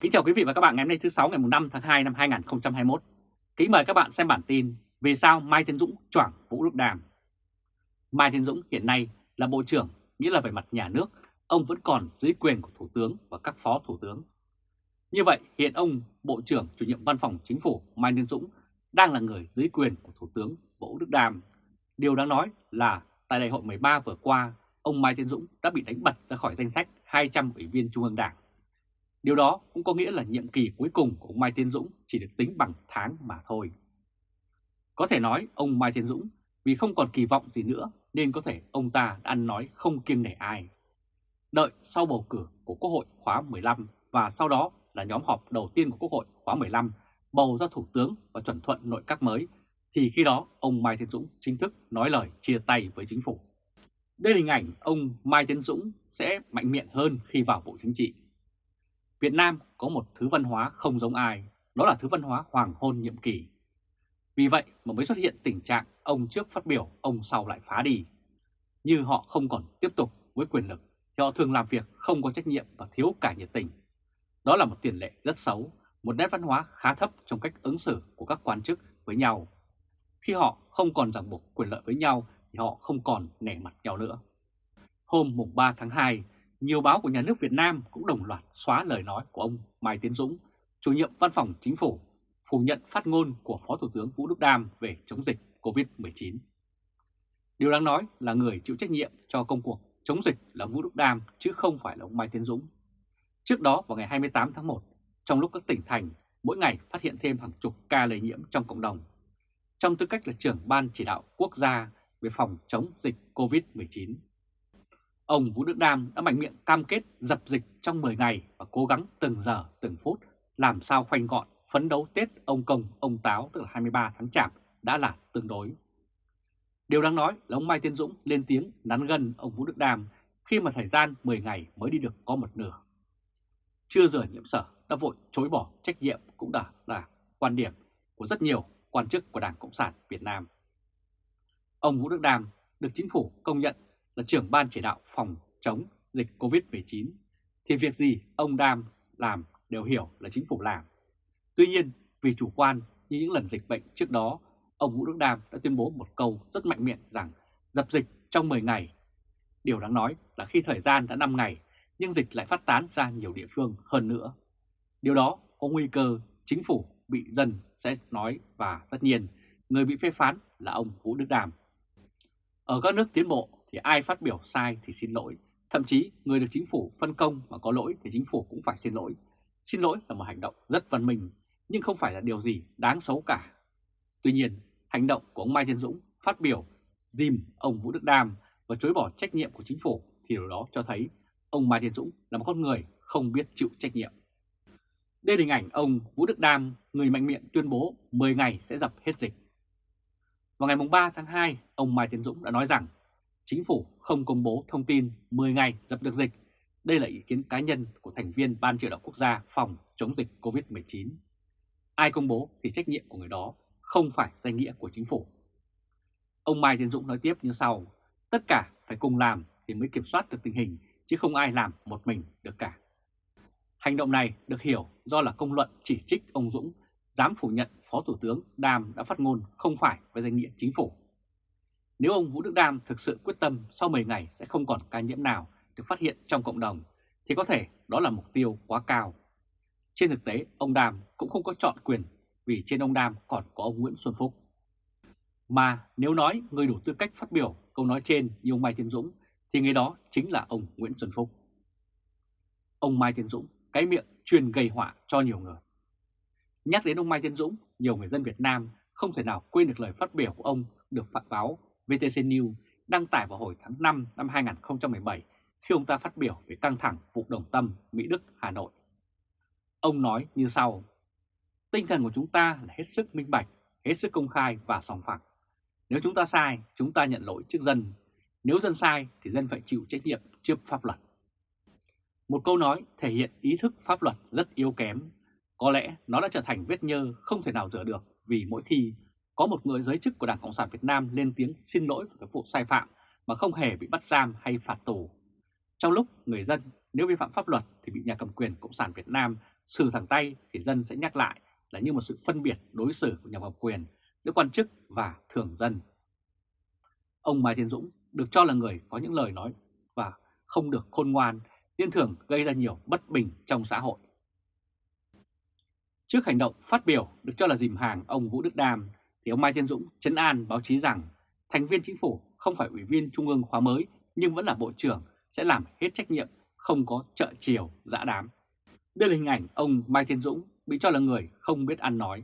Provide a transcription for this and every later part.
Kính chào quý vị và các bạn ngày hôm nay thứ 6 ngày 5 tháng 2 năm 2021. Kính mời các bạn xem bản tin Vì sao Mai Tiến Dũng choảng Vũ Đức Đàm. Mai Tiến Dũng hiện nay là Bộ trưởng, nghĩa là về mặt nhà nước, ông vẫn còn dưới quyền của Thủ tướng và các Phó Thủ tướng. Như vậy hiện ông Bộ trưởng chủ nhiệm Văn phòng Chính phủ Mai Tiến Dũng đang là người dưới quyền của Thủ tướng Vũ Đức Đàm. Điều đáng nói là tại đại hội 13 vừa qua, ông Mai Tiến Dũng đã bị đánh bật ra khỏi danh sách 200 ủy viên Trung ương Đảng Điều đó cũng có nghĩa là nhiệm kỳ cuối cùng của ông Mai Tiến Dũng chỉ được tính bằng tháng mà thôi. Có thể nói ông Mai Tiến Dũng, vì không còn kỳ vọng gì nữa nên có thể ông ta đã ăn nói không kiêng nể ai. Đợi sau bầu cử của Quốc hội khóa 15 và sau đó là nhóm họp đầu tiên của Quốc hội khóa 15 bầu ra Thủ tướng và chuẩn thuận nội các mới, thì khi đó ông Mai Tiến Dũng chính thức nói lời chia tay với chính phủ. Đây là hình ảnh ông Mai Tiến Dũng sẽ mạnh miệng hơn khi vào Bộ Chính trị Việt Nam có một thứ văn hóa không giống ai, đó là thứ văn hóa hoàng hôn nhiệm kỳ. Vì vậy mà mới xuất hiện tình trạng ông trước phát biểu, ông sau lại phá đi. Như họ không còn tiếp tục với quyền lực, thì họ thường làm việc không có trách nhiệm và thiếu cả nhiệt tình. Đó là một tiền lệ rất xấu, một nét văn hóa khá thấp trong cách ứng xử của các quan chức với nhau. Khi họ không còn ràng buộc quyền lợi với nhau thì họ không còn nể mặt nhau nữa. Hôm mùng 3 tháng 2, nhiều báo của nhà nước Việt Nam cũng đồng loạt xóa lời nói của ông Mai Tiến Dũng, chủ nhiệm văn phòng chính phủ, phủ nhận phát ngôn của Phó Thủ tướng Vũ Đức Đam về chống dịch COVID-19. Điều đáng nói là người chịu trách nhiệm cho công cuộc chống dịch là Vũ Đức Đam chứ không phải là ông Mai Tiến Dũng. Trước đó vào ngày 28 tháng 1, trong lúc các tỉnh thành mỗi ngày phát hiện thêm hàng chục ca lây nhiễm trong cộng đồng, trong tư cách là trưởng ban chỉ đạo quốc gia về phòng chống dịch COVID-19, Ông Vũ Đức Đam đã mạnh miệng cam kết dập dịch trong 10 ngày và cố gắng từng giờ từng phút làm sao khoanh gọn phấn đấu Tết ông Công, ông Táo tức là 23 tháng Chạp đã là tương đối. Điều đáng nói là ông Mai Tiến Dũng lên tiếng nắn gần ông Vũ Đức Đam khi mà thời gian 10 ngày mới đi được có một nửa. Chưa giờ nhiễm sở đã vội chối bỏ trách nhiệm cũng đã là quan điểm của rất nhiều quan chức của Đảng Cộng sản Việt Nam. Ông Vũ Đức Đam được chính phủ công nhận là trưởng ban chỉ đạo phòng chống dịch COVID-19 thì việc gì ông Đam làm đều hiểu là chính phủ làm. Tuy nhiên vì chủ quan như những lần dịch bệnh trước đó, ông Vũ Đức Đam đã tuyên bố một câu rất mạnh miệng rằng dập dịch trong 10 ngày. Điều đáng nói là khi thời gian đã 5 ngày nhưng dịch lại phát tán ra nhiều địa phương hơn nữa. Điều đó có nguy cơ chính phủ bị dân sẽ nói và tất nhiên người bị phê phán là ông Vũ Đức Đàm. Ở các nước tiến bộ thì ai phát biểu sai thì xin lỗi. Thậm chí người được chính phủ phân công mà có lỗi thì chính phủ cũng phải xin lỗi. Xin lỗi là một hành động rất văn minh, nhưng không phải là điều gì đáng xấu cả. Tuy nhiên, hành động của ông Mai Thiên Dũng phát biểu dìm ông Vũ Đức Đam và chối bỏ trách nhiệm của chính phủ thì điều đó cho thấy ông Mai Thiên Dũng là một con người không biết chịu trách nhiệm. Đây là hình ảnh ông Vũ Đức Đam, người mạnh miệng tuyên bố 10 ngày sẽ dập hết dịch. Vào ngày 3 tháng 2, ông Mai Tiến Dũng đã nói rằng chính phủ không công bố thông tin 10 ngày dập được dịch. Đây là ý kiến cá nhân của thành viên Ban chỉ đạo quốc gia phòng chống dịch COVID-19. Ai công bố thì trách nhiệm của người đó không phải danh nghĩa của chính phủ. Ông Mai Tiến Dũng nói tiếp như sau, tất cả phải cùng làm thì mới kiểm soát được tình hình, chứ không ai làm một mình được cả. Hành động này được hiểu do là công luận chỉ trích ông Dũng dám phủ nhận Phó Thủ tướng Đàm đã phát ngôn không phải với danh nghĩa chính phủ. Nếu ông Vũ Đức Đam thực sự quyết tâm sau 10 ngày sẽ không còn ca nhiễm nào được phát hiện trong cộng đồng, thì có thể đó là mục tiêu quá cao. Trên thực tế, ông Đam cũng không có chọn quyền vì trên ông Đam còn có ông Nguyễn Xuân Phúc. Mà nếu nói người đủ tư cách phát biểu câu nói trên như ông Mai Tiến Dũng thì người đó chính là ông Nguyễn Xuân Phúc. Ông Mai Tiến Dũng cái miệng truyền gây họa cho nhiều người. Nhắc đến ông Mai Tiến Dũng, nhiều người dân Việt Nam không thể nào quên được lời phát biểu của ông được phạt báo VTC News đăng tải vào hồi tháng 5 năm 2017 khi ông ta phát biểu về căng thẳng vụ đồng tâm Mỹ Đức Hà Nội. Ông nói như sau, tinh thần của chúng ta là hết sức minh bạch, hết sức công khai và sòng phẳng. Nếu chúng ta sai, chúng ta nhận lỗi trước dân. Nếu dân sai thì dân phải chịu trách nhiệm trước pháp luật. Một câu nói thể hiện ý thức pháp luật rất yếu kém. Có lẽ nó đã trở thành vết nhơ không thể nào rửa được vì mỗi khi có một người giới chức của Đảng Cộng sản Việt Nam lên tiếng xin lỗi về các vụ sai phạm mà không hề bị bắt giam hay phạt tù. Trong lúc người dân nếu vi phạm pháp luật thì bị nhà cầm quyền Cộng sản Việt Nam xử thẳng tay thì dân sẽ nhắc lại là như một sự phân biệt đối xử của nhà cầm quyền giữa quan chức và thường dân. Ông Mai Thiên Dũng được cho là người có những lời nói và không được khôn ngoan, nên thường gây ra nhiều bất bình trong xã hội. Trước hành động phát biểu được cho là dìm hàng ông Vũ Đức Đam thì ông Mai Tiến Dũng chấn an báo chí rằng thành viên chính phủ không phải ủy viên trung ương khóa mới nhưng vẫn là bộ trưởng sẽ làm hết trách nhiệm, không có trợ chiều, dã đám. Đây là hình ảnh ông Mai Tiến Dũng bị cho là người không biết ăn nói.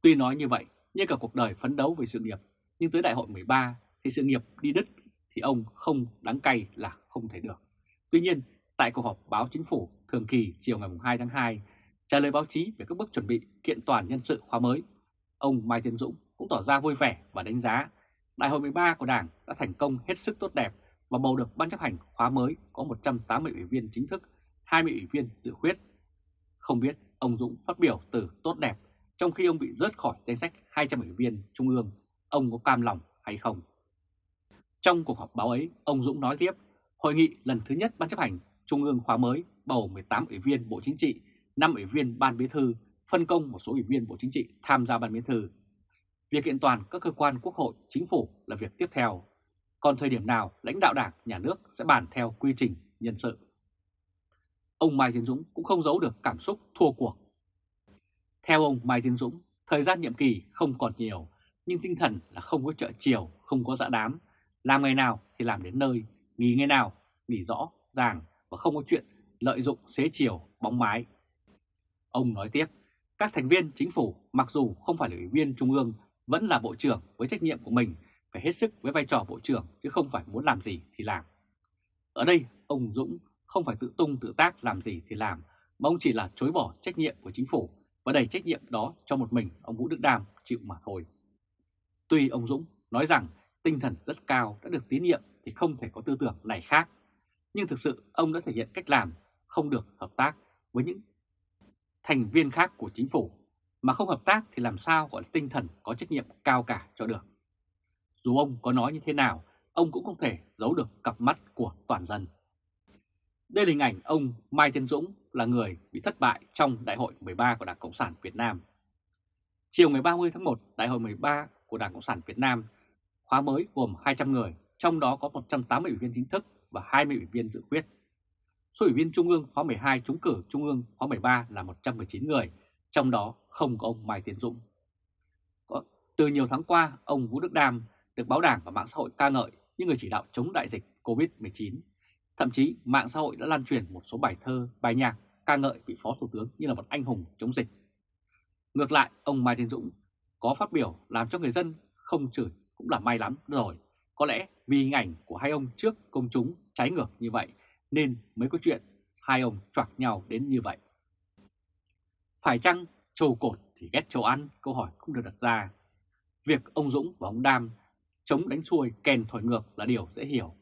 Tuy nói như vậy, nhưng cả cuộc đời phấn đấu về sự nghiệp, nhưng tới đại hội 13 thì sự nghiệp đi đứt thì ông không đáng cay là không thể được. Tuy nhiên, tại cuộc họp báo chính phủ thường kỳ chiều ngày 2 tháng 2, trả lời báo chí về các bước chuẩn bị kiện toàn nhân sự khóa mới, ông Mai Tiến Dũng cũng tỏ ra vui vẻ và đánh giá Đại hội 13 của Đảng đã thành công hết sức tốt đẹp và bầu được Ban chấp hành khóa mới có 180 ủy viên chính thức, 20 ủy viên dự khuyết. Không biết ông Dũng phát biểu từ tốt đẹp trong khi ông bị rớt khỏi danh sách 200 ủy viên Trung ương, ông có cam lòng hay không? Trong cuộc họp báo ấy, ông Dũng nói tiếp, hội nghị lần thứ nhất Ban chấp hành Trung ương khóa mới bầu 18 ủy viên Bộ Chính trị, 5 ủy viên Ban Bí thư, phân công một số ủy viên Bộ Chính trị tham gia Ban Bí thư. Việc kiện toàn các cơ quan quốc hội, chính phủ là việc tiếp theo. Còn thời điểm nào lãnh đạo đảng, nhà nước sẽ bàn theo quy trình nhân sự. Ông Mai Tiến Dũng cũng không giấu được cảm xúc thua cuộc. Theo ông Mai Tiến Dũng, thời gian nhiệm kỳ không còn nhiều, nhưng tinh thần là không có trợ chiều, không có dạ đám. Làm ngày nào thì làm đến nơi, nghỉ ngày nào, nghỉ rõ, ràng và không có chuyện lợi dụng xế chiều, bóng mái. Ông nói tiếp, các thành viên chính phủ mặc dù không phải là ủy viên trung ương vẫn là bộ trưởng với trách nhiệm của mình phải hết sức với vai trò bộ trưởng chứ không phải muốn làm gì thì làm. Ở đây ông Dũng không phải tự tung tự tác làm gì thì làm mà ông chỉ là chối bỏ trách nhiệm của chính phủ và đẩy trách nhiệm đó cho một mình ông Vũ Đức Đam chịu mà thôi. Tuy ông Dũng nói rằng tinh thần rất cao đã được tín nhiệm thì không thể có tư tưởng này khác, nhưng thực sự ông đã thể hiện cách làm không được hợp tác với những thành viên khác của chính phủ mà không hợp tác thì làm sao gọi là tinh thần có trách nhiệm cao cả cho được. Dù ông có nói như thế nào, ông cũng không thể giấu được cặp mắt của toàn dân. Đây là hình ảnh ông Mai Tiến Dũng là người bị thất bại trong Đại hội 13 của Đảng Cộng sản Việt Nam. Chiều ngày 30 tháng 1, Đại hội 13 của Đảng Cộng sản Việt Nam khóa mới gồm 200 người, trong đó có 180 ủy viên chính thức và 20 ủy viên dự khuyết. Số ủy viên Trung ương khóa 12 trúng cử Trung ương khóa 13 là 119 người, trong đó không có ông Mai Tiến Dũng. Từ nhiều tháng qua, ông Vũ Đức Đam được báo đảng và mạng xã hội ca ngợi như người chỉ đạo chống đại dịch COVID-19. Thậm chí mạng xã hội đã lan truyền một số bài thơ, bài nhạc ca ngợi vị Phó Thủ tướng như là một anh hùng chống dịch. Ngược lại, ông Mai Tiến Dũng có phát biểu làm cho người dân không chửi cũng là may lắm rồi. Có lẽ vì hình ảnh của hai ông trước công chúng trái ngược như vậy nên mới có chuyện hai ông choạc nhau đến như vậy. Phải chăng trầu cột thì ghét trầu ăn? Câu hỏi cũng được đặt ra. Việc ông Dũng và ông Đam chống đánh xuôi kèn thổi ngược là điều dễ hiểu.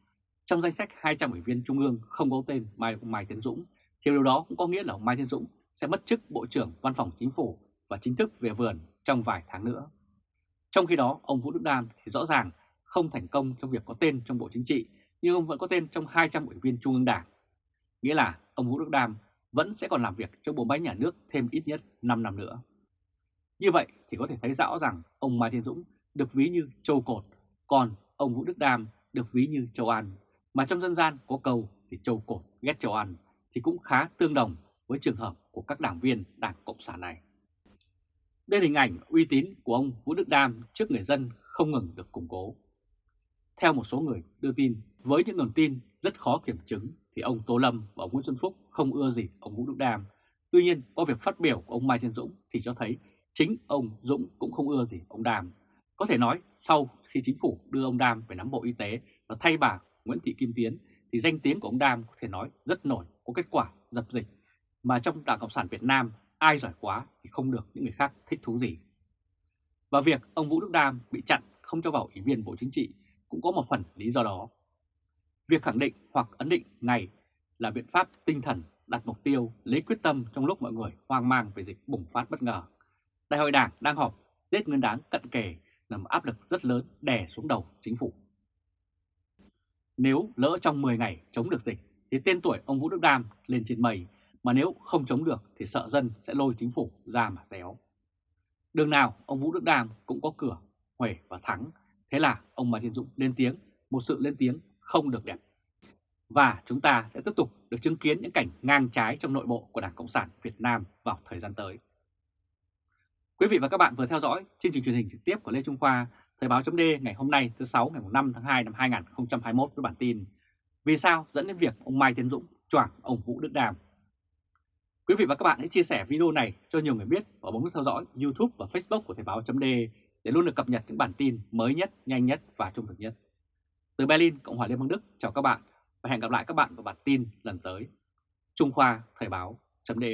Trong danh sách 200 ủy viên trung ương không có tên Mai, Mai Tiến Dũng, thì điều đó cũng có nghĩa là ông Mai Tiến Dũng sẽ mất chức Bộ trưởng Văn phòng Chính phủ và chính thức về vườn trong vài tháng nữa. Trong khi đó, ông Vũ Đức Đam thì rõ ràng không thành công trong việc có tên trong Bộ Chính trị, nhưng ông vẫn có tên trong 200 ủy viên Trung ương Đảng. Nghĩa là ông Vũ Đức Đam vẫn sẽ còn làm việc trong bộ máy nhà nước thêm ít nhất 5 năm nữa. Như vậy thì có thể thấy rõ rằng ông Mai Thiên Dũng được ví như châu cột, còn ông Vũ Đức Đam được ví như châu An. Mà trong dân gian có câu thì châu cột ghét châu An thì cũng khá tương đồng với trường hợp của các đảng viên Đảng Cộng sản này. Đây là hình ảnh uy tín của ông Vũ Đức Đam trước người dân không ngừng được củng cố. Theo một số người đưa tin, với những nguồn tin rất khó kiểm chứng thì ông Tô Lâm và ông Nguyễn Xuân Phúc không ưa gì ông Vũ Đức Đam. Tuy nhiên, qua việc phát biểu của ông Mai Thiên Dũng thì cho thấy chính ông Dũng cũng không ưa gì ông Đam. Có thể nói sau khi chính phủ đưa ông Đam về nắm Bộ Y tế và thay bà Nguyễn Thị Kim Tiến thì danh tiếng của ông Đam có thể nói rất nổi, có kết quả dập dịch. Mà trong Đảng Cộng sản Việt Nam ai giỏi quá thì không được những người khác thích thú gì. Và việc ông Vũ Đức Đam bị chặn không cho vào Ủy viên Bộ Chính trị cũng có một phần lý do đó. Việc khẳng định hoặc ấn định này là biện pháp tinh thần đặt mục tiêu lấy quyết tâm trong lúc mọi người hoang mang về dịch bùng phát bất ngờ. Đại hội Đảng đang họp, Tết Nguyên đán cận kề nằm áp lực rất lớn đè xuống đầu chính phủ. Nếu lỡ trong 10 ngày chống được dịch thì tên tuổi ông Vũ Đức Đam lên trên mây mà nếu không chống được thì sợ dân sẽ lôi chính phủ ra mà xéo. Đường nào ông Vũ Đức Đam cũng có cửa, Huệ và Thắng, thế là ông Mai Thiên Dũng lên tiếng, một sự lên tiếng không được đẹp. Và chúng ta sẽ tiếp tục được chứng kiến những cảnh ngang trái trong nội bộ của Đảng Cộng sản Việt Nam vào thời gian tới. Quý vị và các bạn vừa theo dõi chương trình truyền hình trực tiếp của Lê Trung Khoa, Thời báo chấm ngày hôm nay thứ 6 ngày 5 tháng 2 năm 2021 với bản tin Vì sao dẫn đến việc ông Mai Tiến Dũng choảng ông Vũ Đức Đàm. Quý vị và các bạn hãy chia sẻ video này cho nhiều người biết và bấm nút theo dõi YouTube và Facebook của Thời báo chấm để luôn được cập nhật những bản tin mới nhất, nhanh nhất và trung thực nhất. Từ Berlin, Cộng hòa Liên bang Đức, chào các bạn và hẹn gặp lại các bạn vào bản tin lần tới. Trung Khoa Thời báo.de